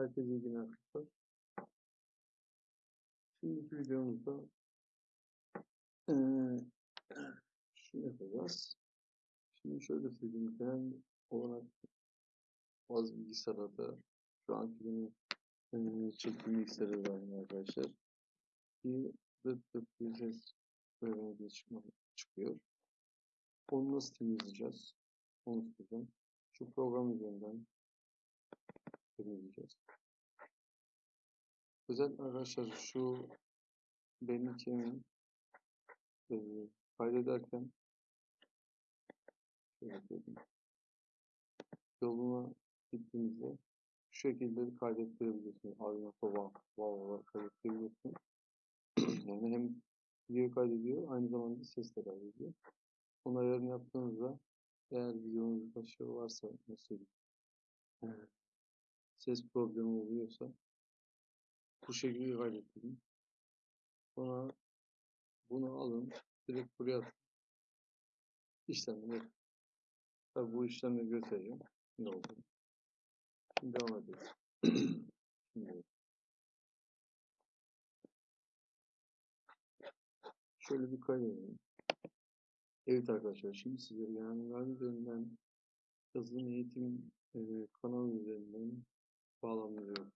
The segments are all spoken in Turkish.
Herkese iyi günler arkadaşlar. Şimdiki videomuzda eee şunu yapacağız. Şimdi şöyle söyleyeyim. Ben olarak bazı bilgisayarlarda şu anki benim eee çektiğim bilgisayarı var arkadaşlar. Bir böyle bir çıkma, çıkıyor. Onu nasıl temizleyeceğiz? Onu söyleyeceğim. Şu program üzerinden temizleyeceğiz. Özellikle arkadaşlar şu benim için e, kaydederken. Yoluna gittiğinizde şu şekilde kaydettirebiliyorsunuz. Arduino Baba Baba kaydettirebiliyorsunuz. yani hem video kaydediyor aynı zamanda ses de kaydediyor. Onun ayarını yaptığınızda eğer videonuz başarılı varsa e, ses problemi oluyorsa bu şekilde kaydettirin. Sonra bunu alın, direkt buraya atın. İşlemini yapın. Tabii bu işlemleri göstereceğim. Ne oldu? Şimdi devam ediyoruz. Şimdi şöyle bir kaydedelim. Evet arkadaşlar şimdi size yani üzerinden yazılım eğitim e, kanalı üzerinden bağlanıyorum.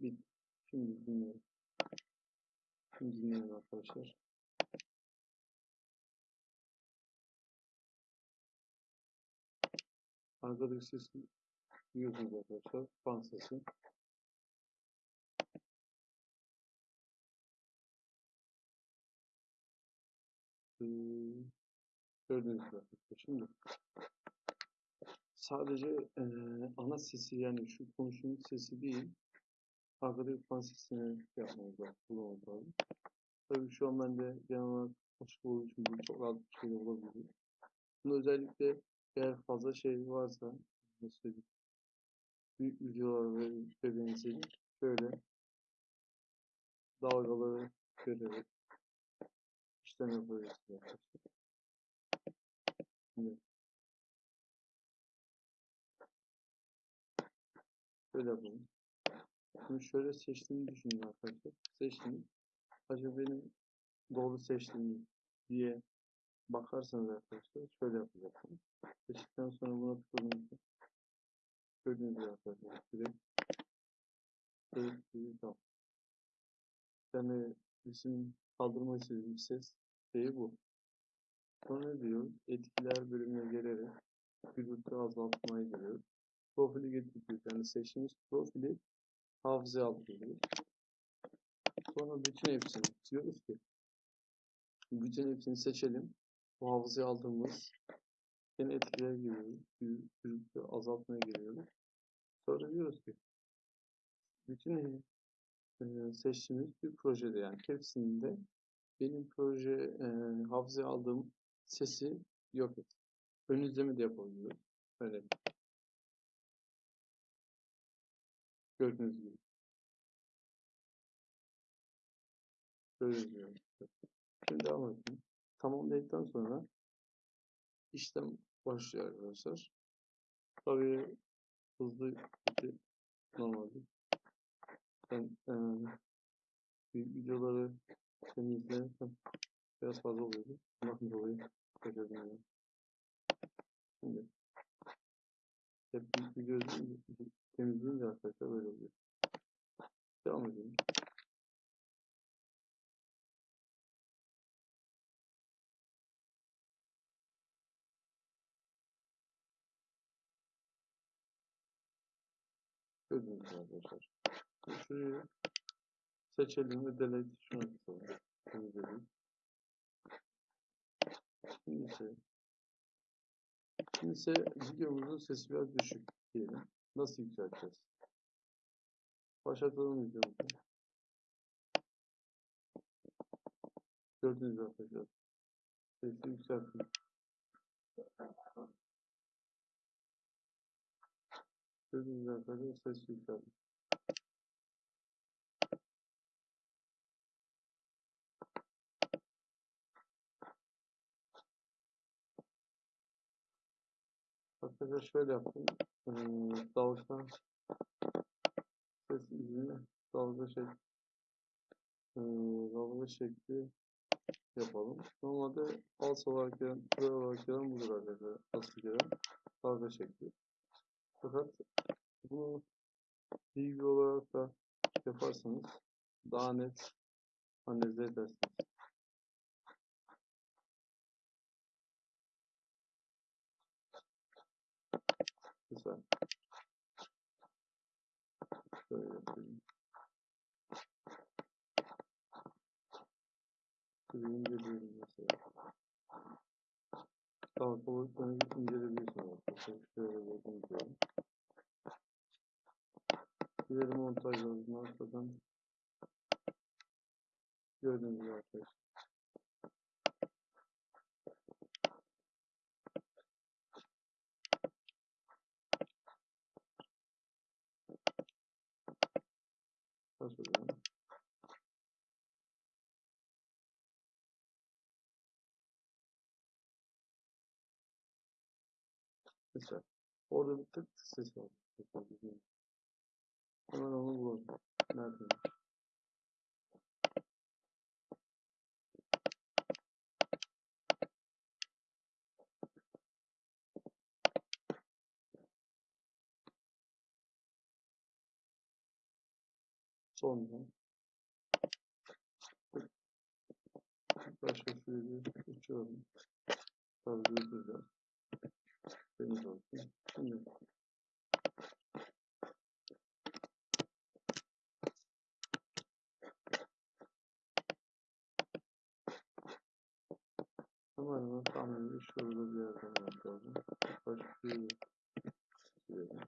Bir, şimdi dinleyin. Şimdi dinleyin arkadaşlar. Arkadaki sesi duyuyorsunuz arkadaşlar. Fan sesi. Ee, gördüğünüz gibi. Şimdi sadece e, ana sesi yani şu konuşmanın sesi değil arkadaki fan sesini yapmamız lazım. Lazım. Tabii şu an bende genel olarak açık olduğu için bu çok rahat bir şey olabilir. Bunu özellikle eğer fazla şey varsa nasıl büyük videolar ve bebeğinizi şöyle dalgaları görerek işlem yapabilirsiniz arkadaşlar. Şöyle yapalım. Şimdi şöyle seçtiğimi düşünün arkadaşlar. Seçtim. Acaba benim doğru seçtiğim diye bakarsanız arkadaşlar şöyle yapacaksınız. Seçtikten sonra buna tıkladığınızda gördüğünüz gibi arkadaşlar direkt direkt direkt tamam. Yani bizim kaldırmak istediğim ses şeyi bu. Sonra diyor? Etkiler bölümüne gelerek gürültü azaltmayı giriyor. Profili getiriyor. Yani seçtiğimiz profili hafızaya alıyor. Sonra bütün hepsini diyoruz ki bütün hepsini seçelim. Bu hafızaya aldığımız yine etkiler giriyoruz. Gürültü azaltmaya giriyoruz. Sonra diyoruz ki bütün e, seçtiğimiz bir projede yani hepsinde benim proje e, hafızaya aldığım sesi yok et. Ön izleme de yapabiliyoruz. Böyle gördüğünüz gibi. Gibi. Şimdi devam edelim. Tamamladıktan sonra işlem başlıyor arkadaşlar. Tabii hızlı. Normalde. Ben e, videoları temizlerken biraz fazla oluyordu. Bundan dolayı kaçırdım. Şimdi hep büyük video temizleyince arkadaşlar böyle oluyor. Devam edelim. Gördüğünüz arkadaşlar. Şurayı seçelim ve delete şuna tıklayalım. Temizledim. Şimdi ise Şimdi ise videomuzun sesi biraz düşük diyelim. Nasıl yükselteceğiz? Başlatalım videomuzu. Gördüğünüz arkadaşlar. Sesi yükselttim. Gördüğünüz arkadaşlar ses yükselttim. Arkadaşlar şöyle yaptım. Ee, dalga ses izini dalga şekli ee, dalga şekli yapalım. Normalde falso olarak gelen, pre olarak gelen budur arkadaşlar. Asıl gelen dalga şekli. Fakat bunu bilgi olarak da yaparsanız daha net analiz edersiniz. Şöyle inceliyorum mesela. Dalga boyutlarını inceleyebilirsiniz. Şöyle bakın. İleri montajlarını arkadan gördüğünüz gibi arkadaşlar. Başlayalım. Mesela orada bir tık ses var. Hemen onu bulalım. Nerede? Sonra başka şöyle uçuyorum. Tabii durduracağız. Şimdi hemen hemen tahmini şurada bir yerde olmak lazım. Başka şöyle diyelim.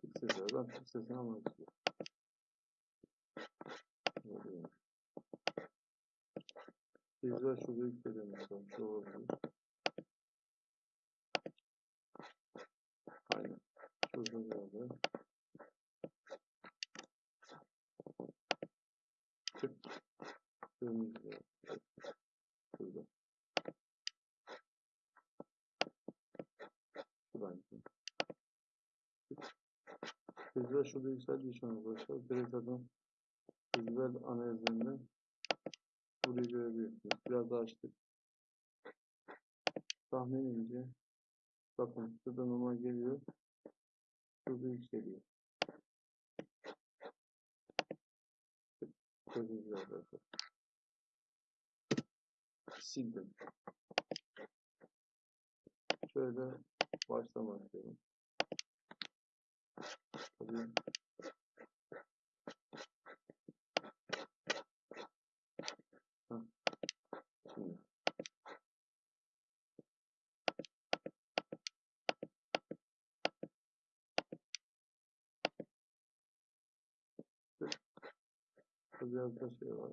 Tık sesi. Ben tık sesini almak istiyorum. Güzel şurada bakalım. Şu olabilir. Aynen. Yer. Şurada. Şuradan. Güzel şurada yükseldiği için arkadaşlar. Direkt adam güzel analizinden burayı görebiliyorsunuz. Biraz daha açtık. Tahminince bakın şurada normal geliyor. Şurada yükseliyor. Sildim. Şöyle baştan başlıyorum. Tabii Burada biraz da şey var.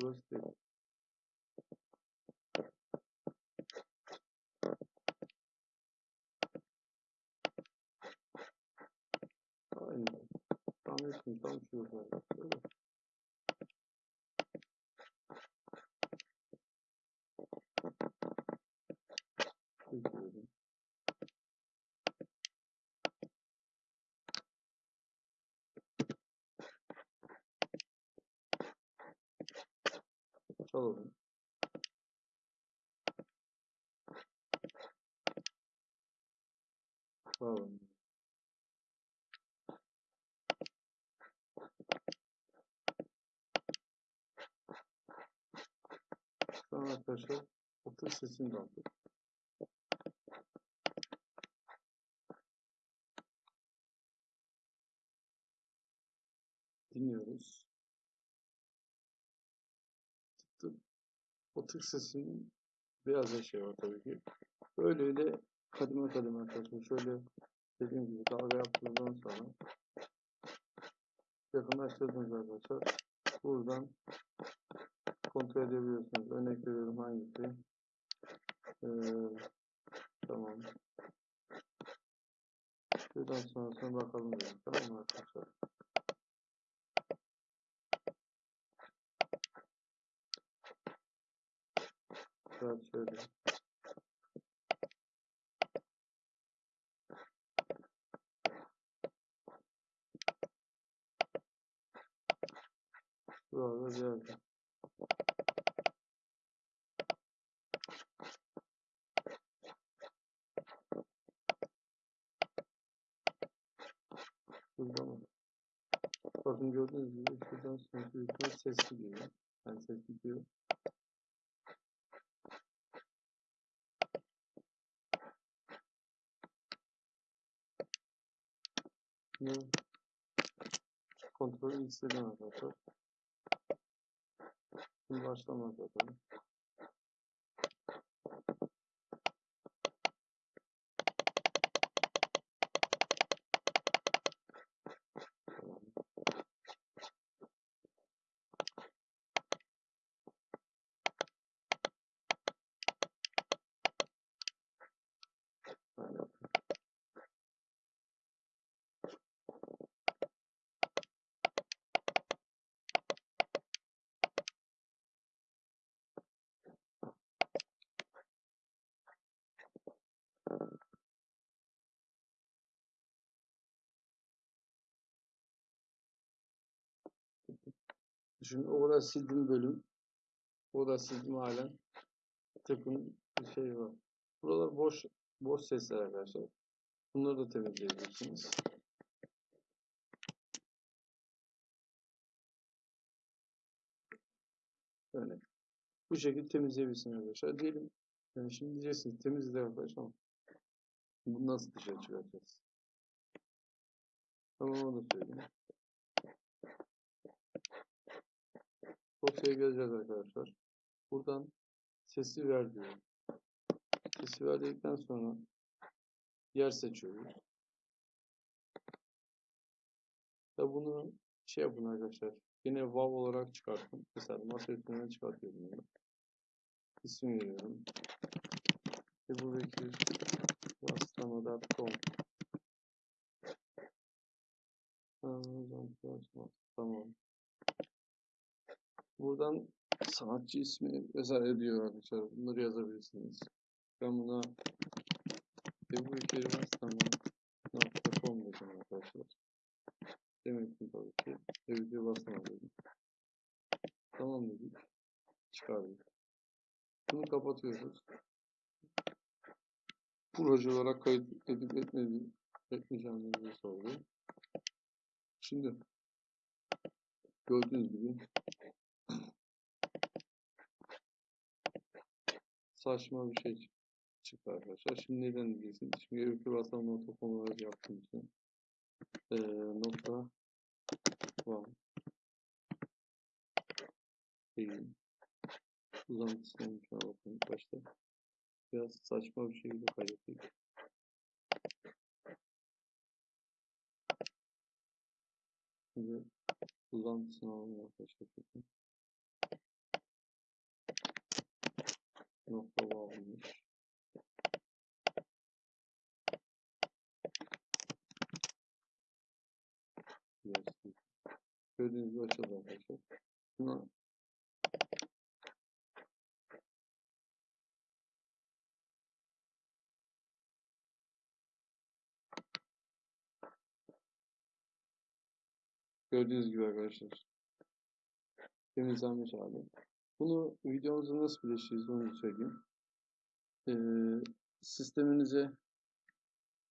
Burası değil. Aynen. Tam ettim. Tam şurada. Böyle. Çekiyorum. Çalalım. Çalalım. Şu an arkadaşlar otur sesini de. Dinliyoruz. Tık. O sesinin biraz da şey var tabii ki. Böyle öyle kademe kademe arkadaşlar. Şöyle dediğim gibi dalga yaptığımdan sonra yakınlaştırdınız arkadaşlar. Buradan kontrol edebiliyorsunuz. Örnek veriyorum hangisi? Ee, tamam. Şuradan sonrasına bakalım dedim. Tamam mı arkadaşlar? Biraz şöyle. Burada bir. Burada mı? Bakın gördüğünüz gibi şuradan ihtimal ses gidiyor. Yani ses gidiyor. Bunu kontrolü isteden arkadaşlar. Şimdi başlamaz zaten. Şimdi orada sildiğim bölüm, orada sildiğim halen tıkın bir şey var. Buralar boş boş sesler arkadaşlar. Bunları da temizleyebilirsiniz. Böyle. Bu şekilde temizleyebilirsiniz arkadaşlar. Diyelim yani şimdi diyeceksiniz temizle arkadaşlar bunu nasıl dışarı çıkaracağız? Tamam onu da söyleyeyim. Dosyaya geleceğiz arkadaşlar. Buradan sesi ver diyorum. Sesi ver dedikten sonra yer seçiyoruz. Da bunu şey yapın arkadaşlar. Yine WAV olarak çıkartın. Mesela masa üstünden çıkartıyorum bunu. İsim veriyorum. Ebu Bekir Rastama.com Tamam. Buradan sanatçı ismi vesaire diyor arkadaşlar. Bunları yazabilirsiniz. Ben buna Ebu Bekir Rastama.com dedim arkadaşlar. Demek ki tabii ki Ebu Rastama dedim. Tamam dedik. Çıkardık. Bunu kapatıyoruz. Proje olarak kayıt edip etmedi, etmeyeceğimizi sordu. Şimdi gördüğünüz gibi saçma bir şey çıktı arkadaşlar. Şimdi neden diyeceksiniz? Çünkü öykü basan nokta com olarak yaptığım için ee, nokta var değil. Uzantısına bakın ilk başta. Biraz saçma bir şekilde kaydettik. Şimdi uzantısını alalım arkadaşlar. Nokta. Biraz Gördüğünüz gibi açıldı arkadaşlar. Buna Gördüğünüz gibi arkadaşlar. Temizlenmiş hali. Bunu videomuzu nasıl birleştiririz onu söyleyeyim. Ee, sisteminize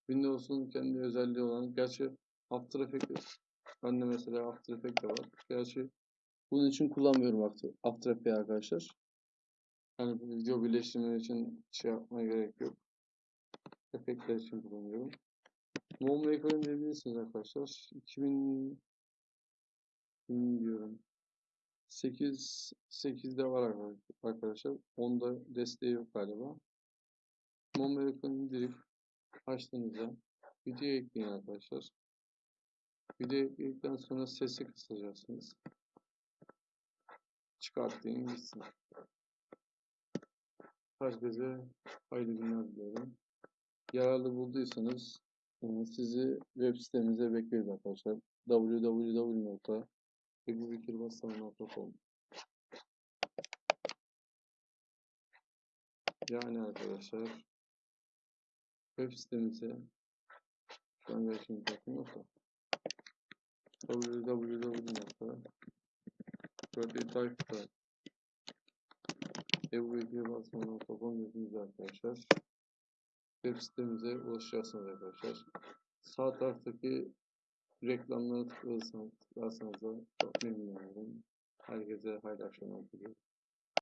Windows'un kendi özelliği olan gerçi After Effects bende mesela After Effects de var. Gerçi bunun için kullanmıyorum After, After Effects arkadaşlar. Yani video birleştirme için şey yapmaya gerek yok. Efektler için kullanıyorum. Monmaker'ın diyebilirsiniz arkadaşlar. 2000 bilmiyorum. 8 8'de var arkadaşlar. 10'da desteği yok galiba. Monmaker'ı indirip açtığınızda video ekleyin arkadaşlar. Video ekledikten sonra sesi kısacaksınız. Çıkartayım gitsin. Herkese hayırlı günler diliyorum. Yararlı bulduysanız e, sizi web sitemize bekleriz arkadaşlar. www.ebubekirbassam.com Yani arkadaşlar web sitemize şu an gerçekten bakım yok da www.ebubekirbassam.com yazınız arkadaşlar. Web sitemize ulaşacaksınız arkadaşlar. Sağ taraftaki reklamlara tıklarsanız, tıklarsanız da çok memnun olurum. Herkese hayırlı akşamlar diliyorum.